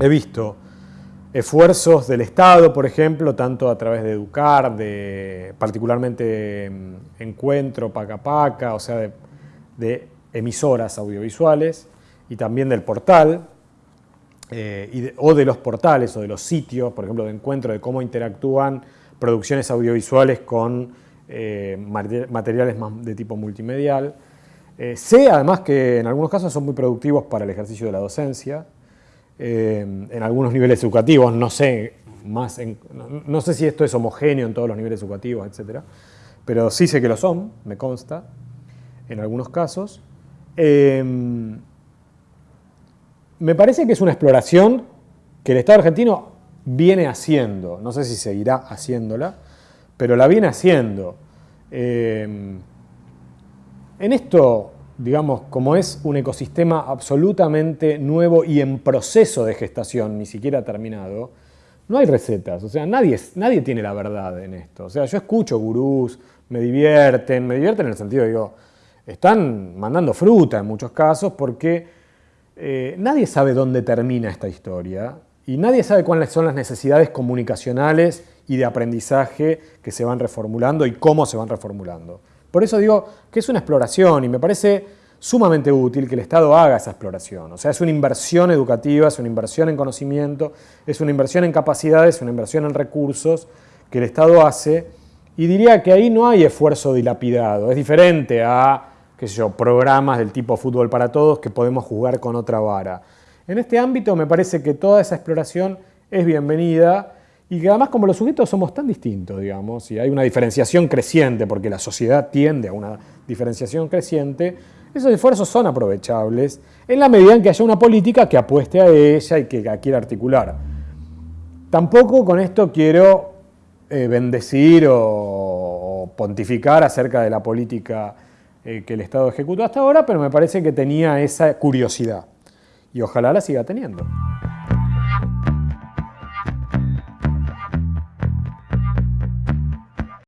he visto esfuerzos del Estado, por ejemplo, tanto a través de Educar, de particularmente mm, Encuentro, Paca Paca, o sea, de, emisoras audiovisuales, y también del portal, eh, o de los portales o de los sitios, por ejemplo, de encuentro de cómo interactúan producciones audiovisuales con eh, materiales de tipo multimedial. Eh, sé además que en algunos casos son muy productivos para el ejercicio de la docencia, en algunos niveles educativos, no sé, más no, sé si esto es homogéneo en todos los niveles educativos, etc. Pero sí sé que lo son, me consta, en algunos casos me parece que es una exploración que el Estado argentino viene haciendo, no sé si seguirá haciéndola, pero la viene haciendo. Eh, en esto, digamos, como es un ecosistema absolutamente nuevo y en proceso de gestación, ni siquiera terminado, no hay recetas, o sea, nadie, nadie tiene la verdad en esto. O sea, yo escucho gurús, me divierten, me divierten en el sentido, digo, están mandando fruta en muchos casos porque eh, nadie sabe dónde termina esta historia y nadie sabe cuáles son las necesidades comunicacionales y de aprendizaje que se van reformulando y cómo se van reformulando. Por eso digo que es una exploración y me parece sumamente útil que el Estado haga esa exploración. O sea, es una inversión educativa, es una inversión en conocimiento, es una inversión en capacidades, es una inversión en recursos que el Estado hace y diría que ahí no hay esfuerzo dilapidado, es diferente a qué programas del tipo fútbol para todos que podemos jugar con otra vara. En este ámbito me parece que toda esa exploración es bienvenida y que además como los sujetos somos tan distintos, digamos, y hay una diferenciación creciente, porque la sociedad tiende a una diferenciación creciente, esos esfuerzos son aprovechables en la medida en que haya una política que apueste a ella y que la quiera articular. Tampoco con esto quiero eh, bendecir o pontificar acerca de la política eh, que el Estado ejecutó hasta ahora, pero me parece que tenía esa curiosidad y ojalá la siga teniendo.